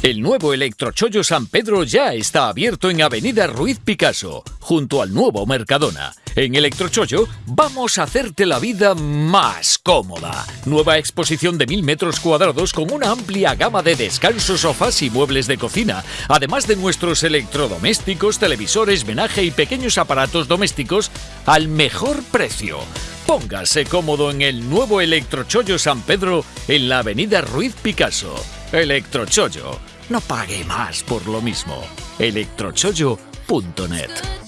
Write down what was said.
El nuevo Electrochollo San Pedro ya está abierto en Avenida Ruiz Picasso, junto al nuevo Mercadona. En Electrochollo vamos a hacerte la vida más cómoda. Nueva exposición de mil metros cuadrados con una amplia gama de descansos, sofás y muebles de cocina, además de nuestros electrodomésticos, televisores, menaje y pequeños aparatos domésticos al mejor precio. Póngase cómodo en el nuevo Electrochollo San Pedro en la Avenida Ruiz Picasso. Electrochollo. No pague más por lo mismo. electrochollo.net